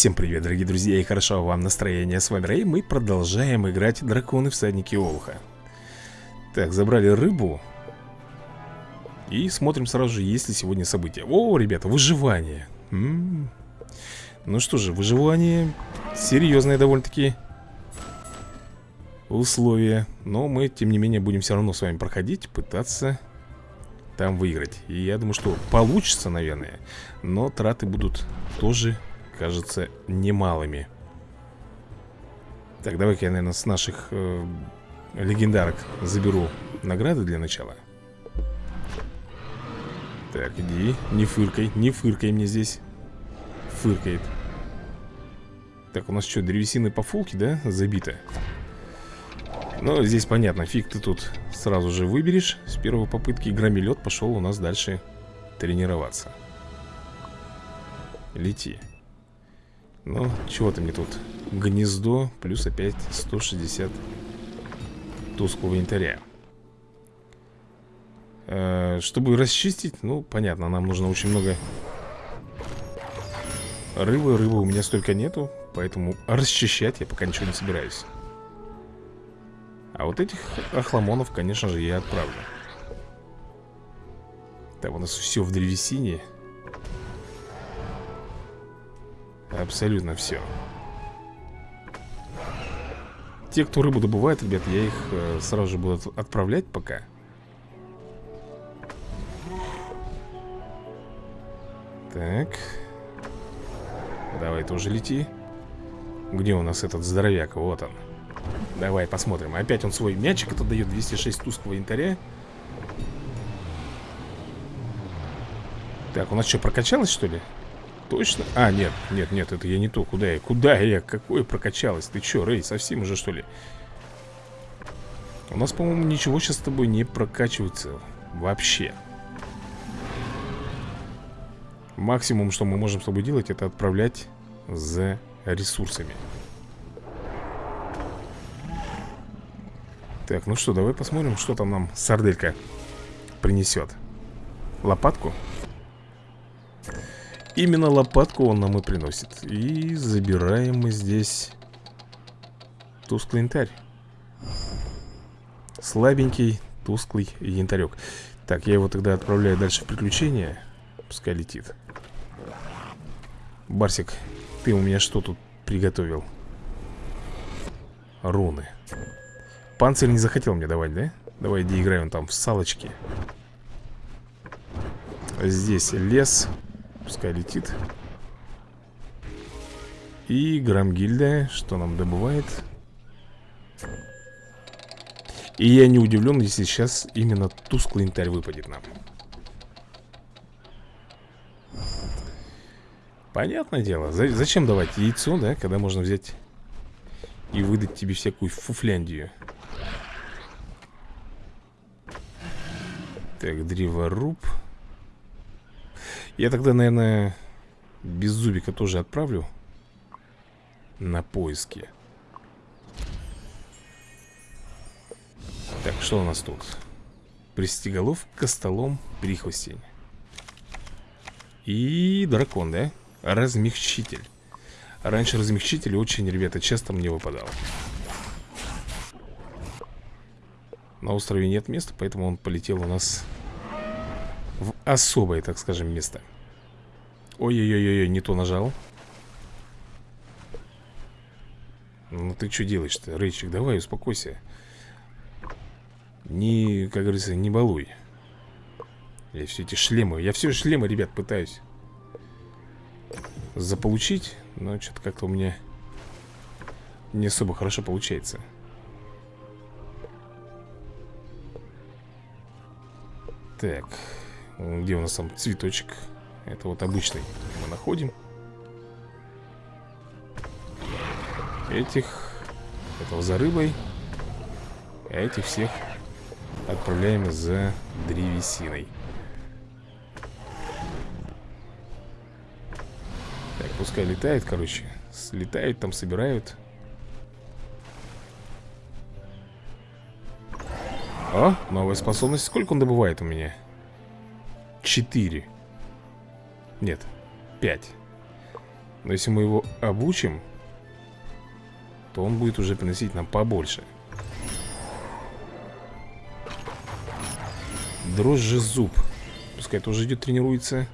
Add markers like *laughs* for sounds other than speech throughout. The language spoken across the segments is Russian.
Всем привет, дорогие друзья, и хорошо вам настроение. С вами Рэй, мы продолжаем играть Драконы Всадники Олуха. Так, забрали рыбу. И смотрим сразу же, есть ли сегодня события. О, ребята, выживание. М -м -м. Ну что же, выживание серьезное довольно-таки условия. Но мы, тем не менее, будем все равно с вами проходить, пытаться там выиграть. И я думаю, что получится, наверное. Но траты будут тоже кажется немалыми. Так, давай-ка я, наверное, с наших э, легендарок заберу награды для начала. Так, иди, не фыркай, не фыркай мне здесь. Фыркает. Так, у нас что, древесины по фулке, да, забито? Ну, здесь понятно, фиг ты тут сразу же выберешь. С первой попытки громилет пошел у нас дальше тренироваться. Лети ну, чего ты мне тут? Гнездо плюс опять 160 тусклого янтаря. Э, чтобы расчистить, ну, понятно, нам нужно очень много рыбы. Рыбы у меня столько нету, поэтому расчищать я пока ничего не собираюсь. А вот этих охламонов, конечно же, я отправлю. Так, у нас все в древесине. Абсолютно все Те, кто рыбу добывает, ребят, я их э, сразу же буду отправлять пока. Так. Давай тоже лети. Где у нас этот здоровяк? Вот он. Давай посмотрим. Опять он свой мячик это дает 206 тусклого янтаря. Так, у нас что, прокачалось что ли? Точно? А, нет, нет, нет, это я не то Куда я? Куда я? Какое прокачалось? Ты чё, Рэй, совсем уже что ли? У нас, по-моему, ничего сейчас с тобой не прокачивается Вообще Максимум, что мы можем с тобой делать Это отправлять за ресурсами Так, ну что, давай посмотрим, что там нам сарделька принесет Лопатку? Именно лопатку он нам и приносит. И забираем мы здесь Тусклый янтарь. Слабенький, тусклый янтарек. Так, я его тогда отправляю дальше в приключения. Пускай летит. Барсик, ты у меня что тут приготовил? Руны. Панцирь не захотел мне давать, да? Давай, иди играем там в салочки Здесь лес Пускай летит. И Грамгильда Что нам добывает? И я не удивлен, если сейчас Именно тусклый янтарь выпадет нам. Понятное дело Зачем давать яйцо, да, когда можно взять И выдать тебе всякую фуфляндию? Так, древоруб я тогда, наверное, без зубика тоже отправлю на поиски. Так, что у нас тут? Пристеголов, костолом, прихвостень. И дракон, да? Размягчитель. Раньше размягчитель очень, ребята, часто мне выпадал. На острове нет места, поэтому он полетел у нас в особое, так скажем, место. Ой-ой-ой, не то нажал. Ну ты что делаешь-то, Рейчик? Давай, успокойся. Не, как говорится, не балуй. Я все эти шлемы, я все шлемы, ребят, пытаюсь заполучить, но что-то как-то у меня не особо хорошо получается. Так, где у нас там цветочек? Это вот обычный. Мы находим. Этих Этого за рыбой. А этих всех Отправляем за древесиной. Так, пускай летает, короче. Слетают там, собирают. О, новая способность. Сколько он добывает у меня? Четыре нет, 5 Но если мы его обучим То он будет уже приносить нам побольше. Дрожжи зуб. Пускай тоже идет, тренируется.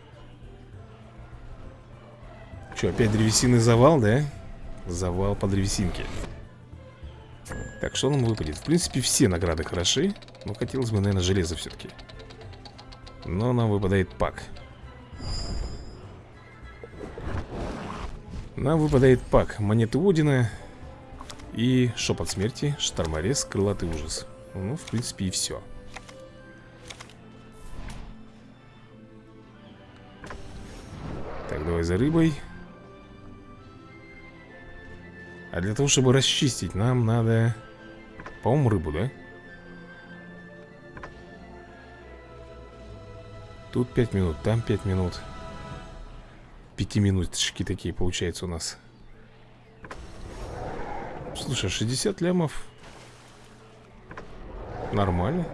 Что, опять древесины завал, да? Завал по древесинке. Так, что нам выпадет? В принципе, все награды хороши Но хотелось бы, наверное, железо все-таки Но нам выпадает пак Нам выпадает пак Монеты Одина И шепот смерти, шторморез, крылатый ужас. Ну, в принципе, и все Так, давай за рыбой. А для того, чтобы расчистить Нам надо, по-моему, рыбу, да? Тут 5 минут, там 5 минут Пятиминуточки такие получается у нас Слушай, 60 лямов Нормально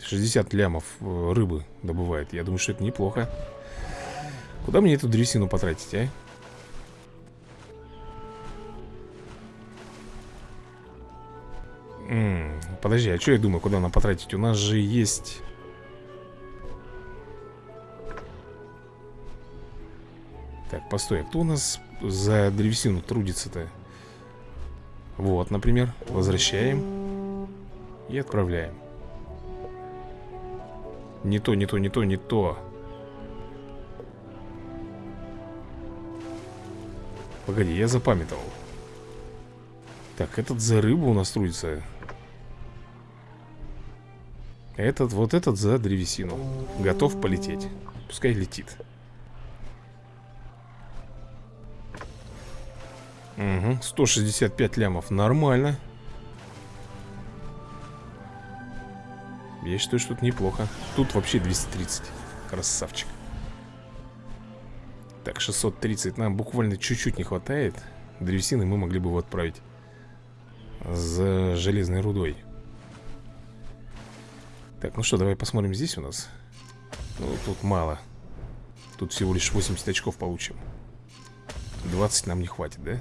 60 лямов э, рыбы добывает Я думаю, что это неплохо Куда мне эту древесину потратить, а? М -м, подожди, а что я думаю, куда нам потратить? У нас же есть Так, постой, а кто у нас за древесину трудится-то? Вот, например, возвращаем И отправляем. Не то, не то, не то, не то. Погоди, я запамятовал. Так, этот за рыбу у нас трудится. Этот, вот этот за древесину. Готов полететь. Пускай летит Угу, 165 лямов, нормально. Я считаю, что тут неплохо. Тут вообще 230 Красавчик. Так, 630 Нам буквально чуть-чуть не хватает. Древесины мы могли бы его отправить За железной рудой. Так, ну что, давай посмотрим здесь у нас. Ну, тут мало. Тут всего лишь 80 очков получим. 20 нам не хватит, да?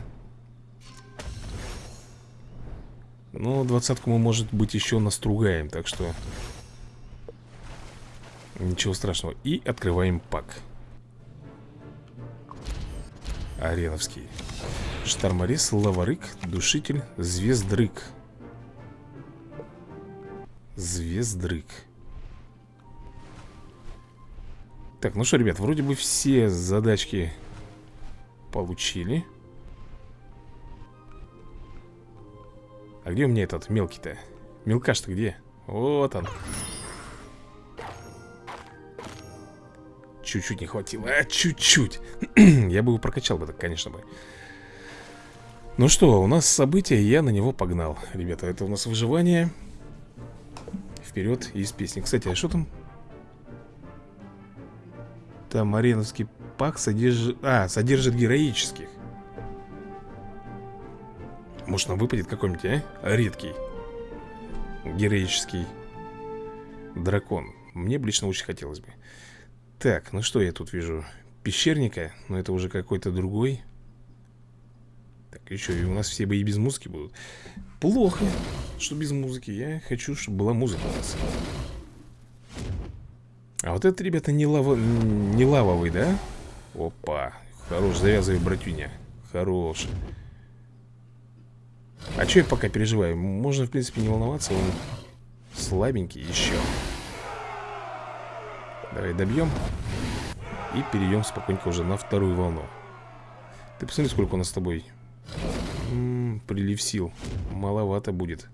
Ну, двадцатку мы, может быть, еще настругаем Так что Ничего страшного. И открываем пак. Ареновский. Штарморез, лаварык, душитель, звездрык. Звездрык. Так, ну что, ребят, вроде бы все задачки получили А где у меня этот мелкий-то? Мелкаш-то где? Вот он. Чуть-чуть не хватило А, чуть-чуть. *clears throat* Я бы его прокачал бы так, конечно бы. Ну что, у нас событие Я на него погнал. Ребята, это у нас выживание. Вперед из песни. Кстати, а что там? Там ареновский пак содержит... А, содержит героических может нам выпадет какой-нибудь, а? Редкий Героический Дракон? Мне бы лично очень хотелось бы. Так, ну что я тут вижу? Пещерника, но это уже какой-то другой. Так, еще и у нас все бои без музыки будут. Плохо, что без музыки. Я хочу, чтобы была музыка у нас. А вот это, ребята, не, лава... не лавовый, да? Опа, хорош, завязывай, братюня. Хорош а что я пока переживаю? Можно, в принципе, не волноваться Он слабенький еще Давай добьем И перейдем спокойненько уже на вторую волну. Ты посмотри, сколько у нас с тобой М -м, Прилив сил. Маловато будет.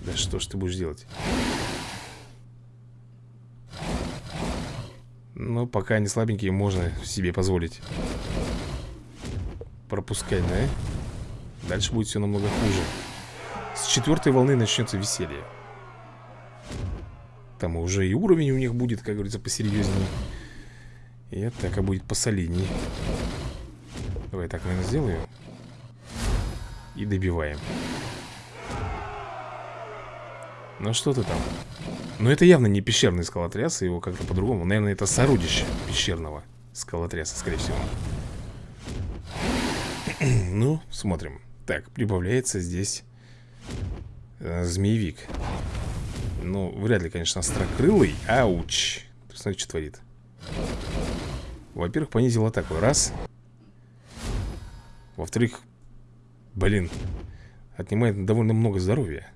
Да что ж ты будешь делать? Ну, пока они слабенькие, можно себе позволить пропускать, да? Дальше будет все намного хуже. С четвертой волны начнется веселье. Там уже и уровень у них будет, как говорится, посерьезнее И атака будет посолиднее Давай так, наверное, сделаю. И добиваем. Ну что ты там? Но это явно не пещерный скалотряс Его как-то по-другому. Наверное, это сородище пещерного скалотряса, скорее всего Ну, смотрим. Так, прибавляется здесь э, Змеевик. Ну, вряд ли, конечно, острокрылый. Ауч! Смотри, что творит. Во-первых, понизил атаку. Раз. Во-вторых, блин Отнимает довольно много здоровья.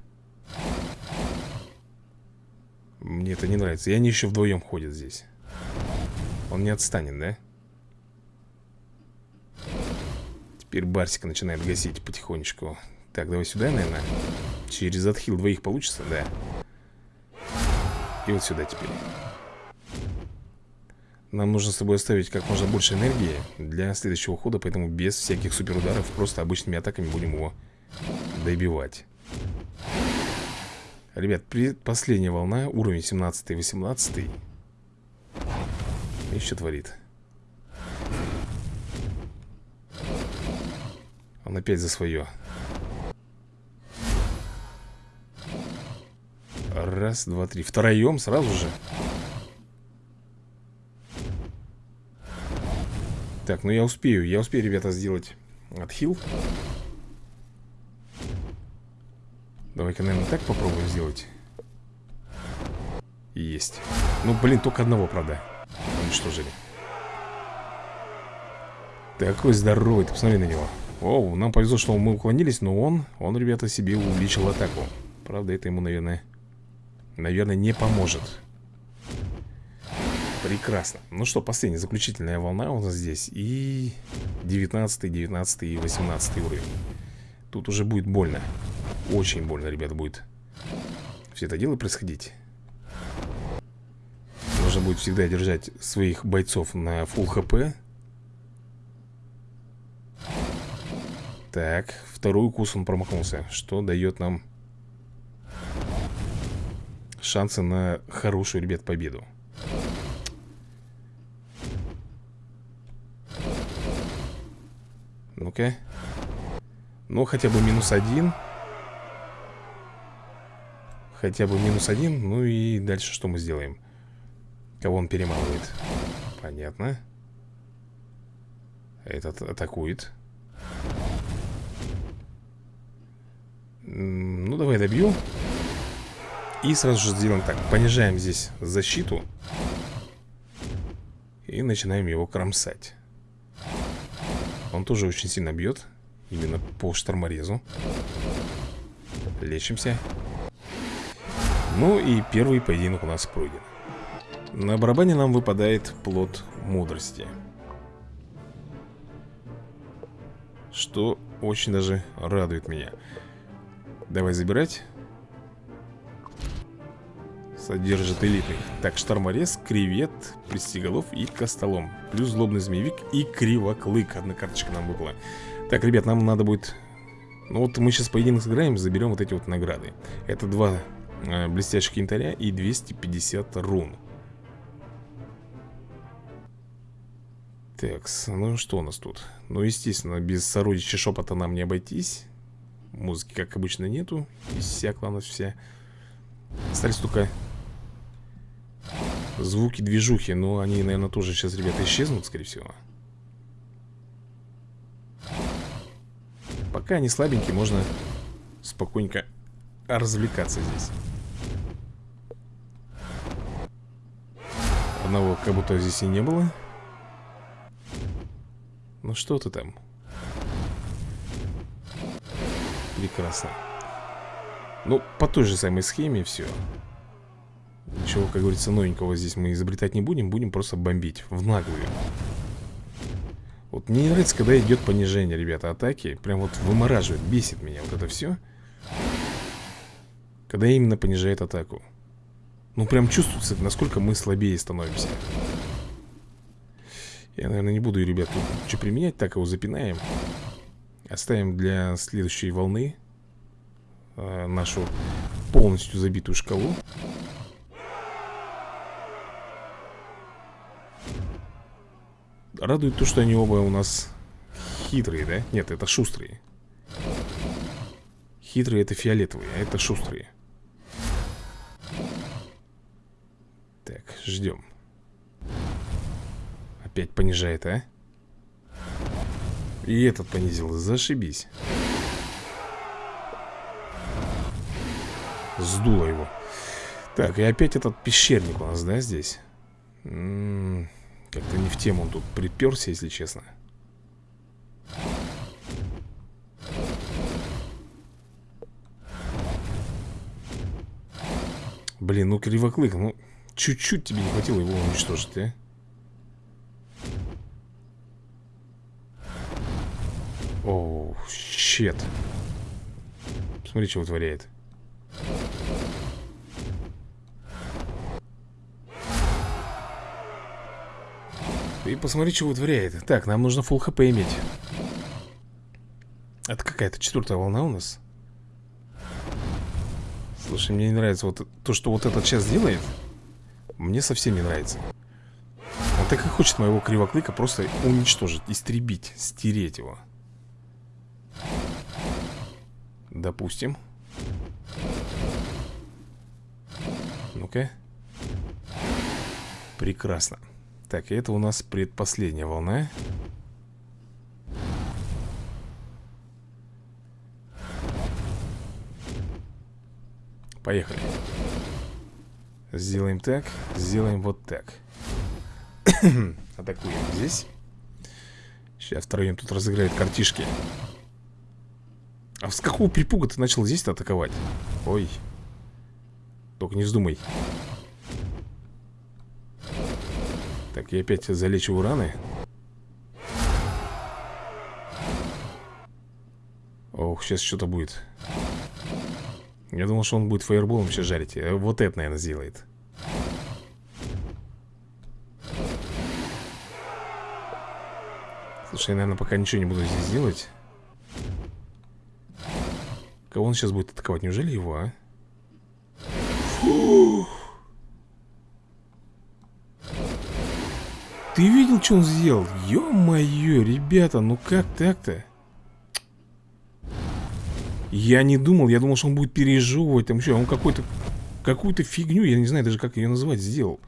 Мне это не нравится. И они еще вдвоем ходят здесь. Он не отстанет, да? Теперь Барсика начинает гасить потихонечку. Так, давай сюда, наверное. Через отхил двоих получится, да. И вот сюда теперь. Нам нужно с тобой оставить как можно больше энергии Для следующего хода Поэтому без всяких суперударов Просто обычными атаками будем его добивать. Ребят, последняя волна, уровень 17-18 И что творит? Он опять за свое. Раз, два, три. Втроем сразу же. Так, ну я успею Я успею, ребята, сделать отхил. Давай-ка, наверное, так попробуем сделать. Есть. Ну, блин, только одного, правда Уничтожили. Такой здоровый, ты посмотри на него Оу, нам повезло, что мы уклонились Но он, он, ребята, себе увеличил атаку. Правда, это ему, наверное Наверное, не поможет. Прекрасно. Ну что, последняя, заключительная волна у нас здесь. И 19, 19 и 18 уровень. Тут уже будет больно. Очень больно, ребята, будет все это дело происходить. Нужно будет всегда держать своих бойцов на full хп. Так, второй укус он промахнулся, что дает нам шансы на хорошую, ребят, победу. Ну-ка. Ну, хотя бы минус один. Хотя бы минус один Ну и дальше что мы сделаем? Кого он перемалывает? Понятно Этот атакует Ну, давай добью. И сразу же сделаем так. Понижаем здесь защиту. И начинаем его кромсать. Он тоже очень сильно бьет. Именно по шторморезу. Лечимся. Ну и первый поединок у нас пройден. На барабане нам выпадает плод мудрости. Что очень даже радует меня Давай забирать. Содержит элитных Так, шторморез, кревет, пристеголов и костолом. Плюс злобный змеевик и кривоклык. Одна карточка нам выпала. Так, ребят, нам надо будет Ну вот мы сейчас поединок сыграем, заберем вот эти вот награды. Это два Э, блестящих янтаря и 250 рун. Так, ну что у нас тут? Ну, естественно, без сородича шепота нам не обойтись Музыки, как обычно, нету. Иссякла у нас вся. Остались только звуки движухи Но они, наверное, тоже сейчас, ребята, исчезнут, скорее всего. Пока они слабенькие, можно спокойненько развлекаться здесь. Одного как будто здесь и не было. Ну что ты там? Прекрасно. Ну, по той же самой схеме все Ничего, как говорится, новенького здесь мы изобретать не будем Будем просто бомбить в наглую. Вот мне не нравится, когда идет понижение, ребята, атаки. Прям вот вымораживает, бесит меня вот это все Когда именно понижает атаку. Ну, прям чувствуется, насколько мы слабее становимся. Я, наверное, не буду, ребят, что применять Так его запинаем Оставим для следующей волны э, Нашу полностью забитую шкалу Радует то, что они оба у нас хитрые, да? Нет, это шустрые Хитрые это фиолетовые, а это шустрые Ждем Опять понижает, а? И этот понизил, зашибись Сдуло его Так, и опять этот пещерник у нас, да, здесь? М-м, как-то не в тему он тут приперся, если честно Блин, ну кривоклык, ну чуть-чуть тебе не хватило его уничтожить, а? О, щет Смотри, что вытворяет. И посмотри, что вытворяет. Так, нам нужно full хп иметь. Это какая-то четвертая волна у нас. Слушай, мне не нравится вот то, что вот этот сейчас делает. Мне совсем не нравится. Он так и хочет моего кривоклыка просто уничтожить, истребить, стереть его Допустим. Ну-ка. Прекрасно. Так, это у нас предпоследняя волна. Поехали. Сделаем так, сделаем вот так. *coughs* Атакуем здесь. Сейчас втроем тут разыграет картишки А с какого припуга ты начал здесь атаковать? Ой. Только не вздумай. Так, я опять залечиваю раны. Ох, сейчас что-то будет. Я думал, что он будет фаерболом сейчас жарить. Э, Вот это, наверное, сделает. Слушай, я, наверное, пока ничего не буду здесь делать Кого он сейчас будет атаковать? Неужели его, а? Фух. Ты видел, что он сделал? Ё-моё, ребята, ну как так-то? Я не думал, я думал, что он будет пережевывать там еще. Он какой-то какую-то фигню, я не знаю даже как ее называть, сделал.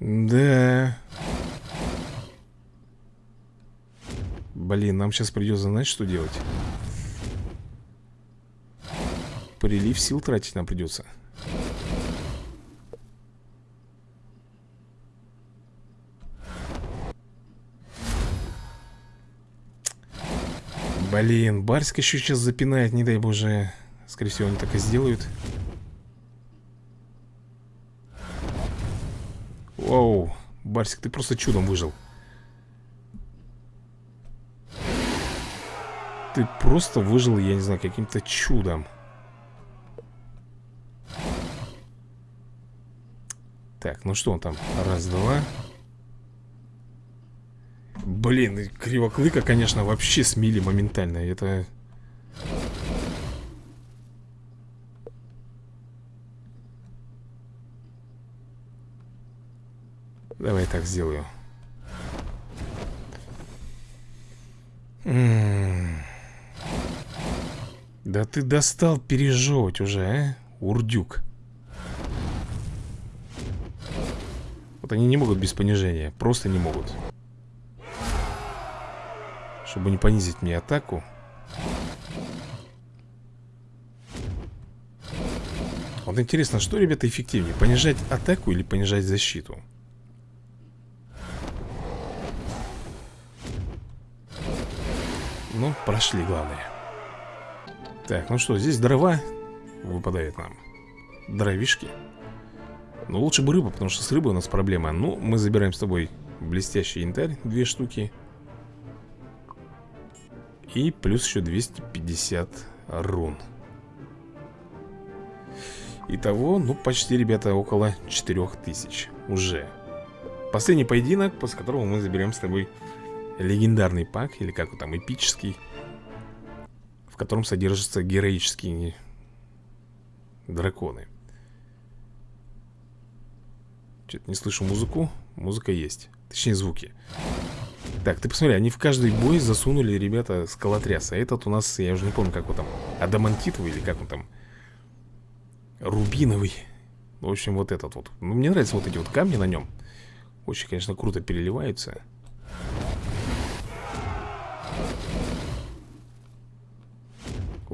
Да. Блин, нам сейчас придется знать, что делать. Прилив сил тратить нам придется. Блин, Барсик еще сейчас запинает, не дай боже Скорее всего, они так и сделают Воу, Барсик, ты просто чудом выжил Ты просто выжил, я не знаю, каким-то чудом Так, ну что он там? Раз, два Блин, кривоклыка, конечно, вообще смели моментально. Это... Давай так сделаю. М. Да ты достал пережевывать уже, а? Урдюк. Вот они не могут без понижения. Просто не могут. Чтобы не понизить мне атаку Вот интересно, что, ребята, эффективнее? Понижать атаку или понижать защиту? Ну, прошли, главное Так, ну что, здесь дрова Выпадает нам. Дровишки. Ну, лучше бы рыба, потому что с рыбой у нас проблема. Ну, мы забираем с тобой блестящий янтарь Две штуки. И плюс еще 250 рун. Итого, ну, почти, ребята, около 4000 уже. Последний поединок, после которого мы заберем с тобой легендарный пак Или как он там, эпический В котором содержатся героические драконы. Что-то не слышу музыку. Музыка есть. Точнее, звуки. Так, ты посмотри, они в каждый бой засунули, ребята, скалотряс А этот у нас, я уже не помню, как он там Адамантитовый или как он там Рубиновый. В общем, вот этот вот. Ну, Мне нравятся вот эти вот камни на нем Очень, конечно, круто переливаются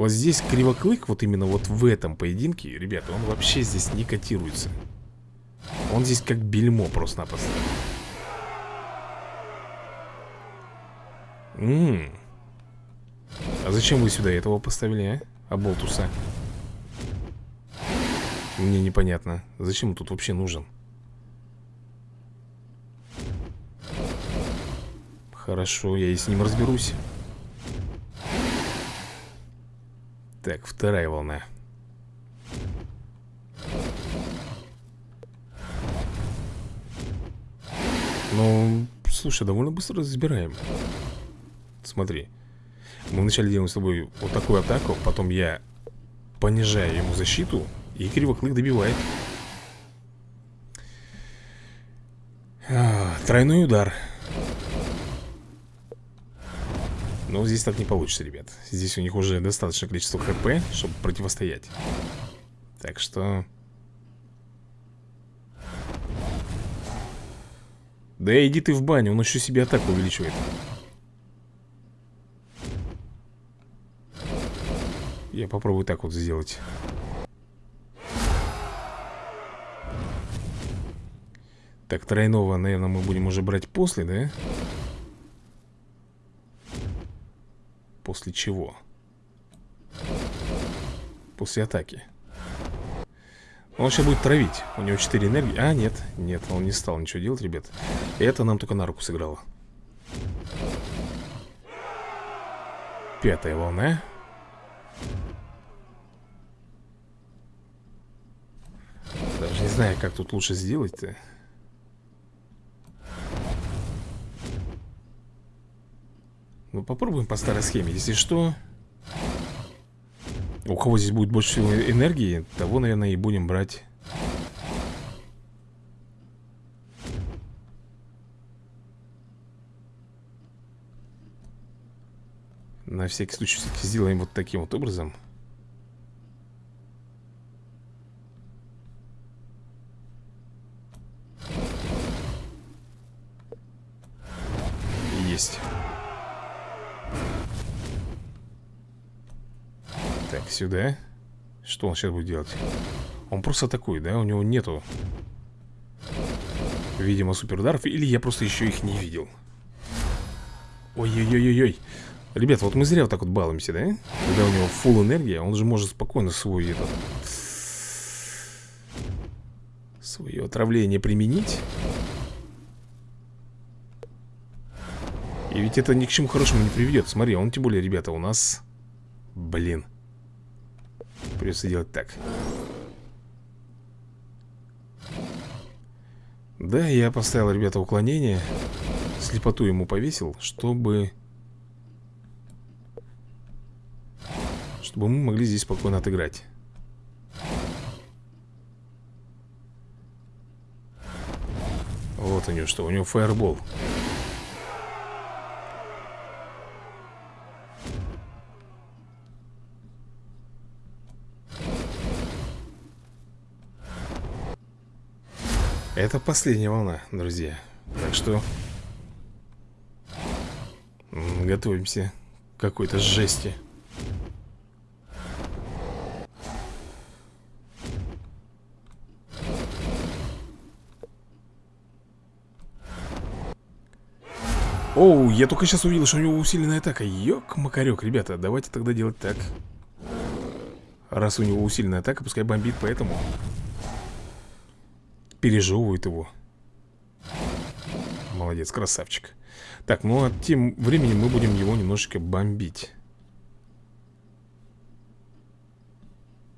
Вот здесь Кривоклык, вот именно вот в этом поединке Ребята, он вообще здесь не котируется. Он здесь как бельмо просто-напросто. А зачем вы сюда этого поставили, а? Аболтуса Мне непонятно Зачем он тут вообще нужен? Хорошо, я и с ним разберусь Так, вторая волна. Ну, слушай, довольно быстро разбираем. Смотри. Мы вначале делаем с тобой вот такую атаку Потом я понижаю ему защиту И кривоклык добивает. А, Тройной удар Но здесь так не получится, ребят. Здесь у них уже достаточное количество хп Чтобы противостоять. Так что... Да иди ты в баню, он еще себе атаку увеличивает. Я попробую так вот сделать. Так, тройного, наверное, мы будем уже брать после, да? После чего? После атаки. Он сейчас будет травить. У него 4 энергии. А, нет, нет, он не стал ничего делать, ребят. Это нам только на руку сыграло. Пятая волна. Даже не знаю, как тут лучше сделать-то Ну, попробуем по старой схеме. Если что... У кого здесь будет больше всего энергии, того, наверное, и будем брать... На всякий случай сделаем вот таким вот образом. Есть. Сюда Что он сейчас будет делать? Он просто атакует, да? У него нету Видимо, суперударов Или я просто еще их не видел Ой-ой-ой-ой Ребята, вот мы зря вот так вот балуемся, да? Когда у него фул энергия, он же может спокойно свой этот Свое отравление применить И ведь это ни к чему хорошему не приведет Смотри, он тем более, ребята, у нас Блин Придется делать так. Да, я поставил, ребята, уклонение Слепоту ему повесил Чтобы Чтобы мы могли здесь спокойно отыграть. Вот у него что, у него фаербол Это последняя волна, друзья. Так что Готовимся к какой-то жести. Оу, я только сейчас увидел, что у него усиленная атака. Ёк-макарёк, ребята, давайте тогда делать так. Раз у него усиленная атака, пускай бомбит поэтому пережевывает его. Молодец, красавчик. Так, ну а тем временем мы будем его немножечко бомбить.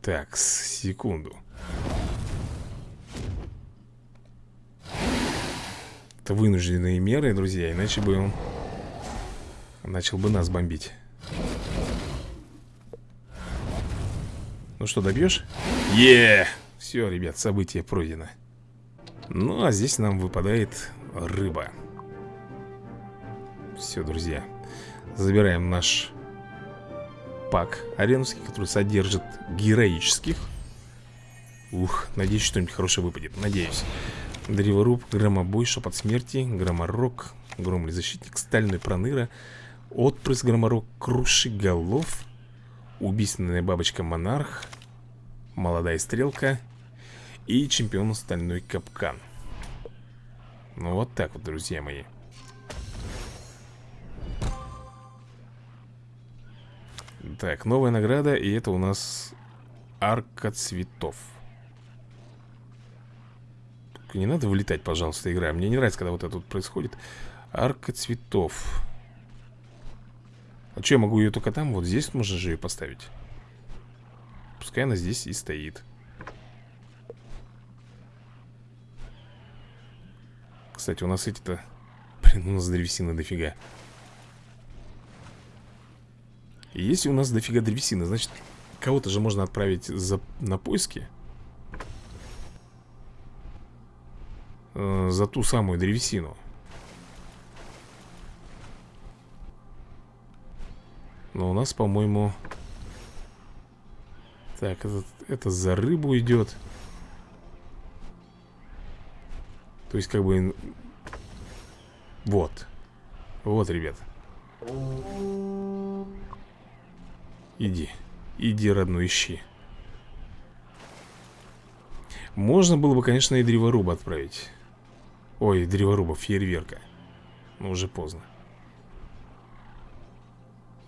Так, секунду. Это вынужденные меры, друзья Иначе бы он начал бы нас бомбить. Ну что, добьешь? Е! Все, ребят, событие пройдено ну, а здесь нам выпадает рыба. Все, друзья Забираем наш пак аренский, который содержит героических. Ух, надеюсь, что-нибудь хорошее выпадет. Надеюсь. Древоруб, громобой, шепот смерти Громорок, громлый защитник Стальной проныра Отпрыск громорок, круши голов Убийственная бабочка монарх Молодая стрелка И чемпион стальной капкан. Ну вот так вот, друзья мои. Так, новая награда И это у нас арка цветов. Только не надо вылетать, пожалуйста, игра. Мне не нравится, когда вот это вот происходит. Арка цветов. А что, я могу ее только там? Вот здесь можно же ее поставить? Пускай она здесь и стоит Кстати, у нас эти-то Блин, у нас древесины дофига если у нас дофига древесины, значит, кого-то же можно отправить за, на поиски. Э, за ту самую древесину. Но у нас, по-моему... Так, это, это за рыбу идет. То есть, как бы... Вот. Вот, ребят. Иди. Иди, родной, ищи. Можно было бы, конечно, и древоруба отправить. Ой, древоруба, фейерверка. Но уже поздно.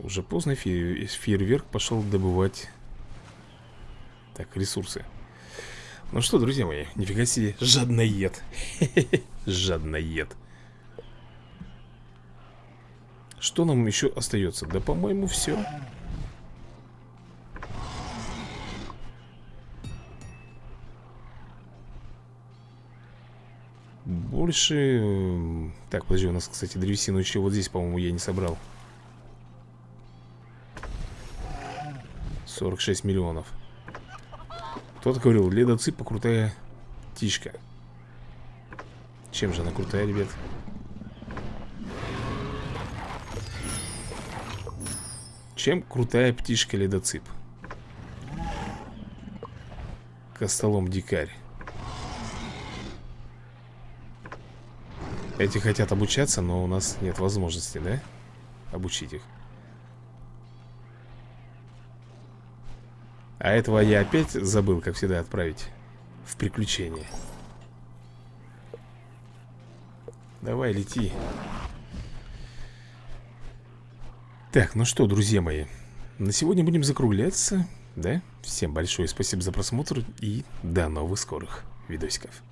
Уже поздно фейер... фейерверк пошел добывать Так, ресурсы Ну что, друзья мои, нифига себе Жадноед. *laughs* Жадноед. Что нам еще остается? Да, по-моему, все Больше... Так, подожди, у нас, кстати, древесину еще вот здесь, по-моему, я не собрал. 46 миллионов Кто-то говорил, ледоципа крутая птичка Чем же она крутая, ребят? Чем крутая птичка ледоцип? Костолом дикарь Эти хотят обучаться, но у нас нет возможности, да? Обучить их А этого я опять забыл, как всегда, отправить В приключение. Давай, лети. Так, ну что, друзья мои На сегодня будем закругляться Да? Всем большое спасибо за просмотр И до новых скорых видосиков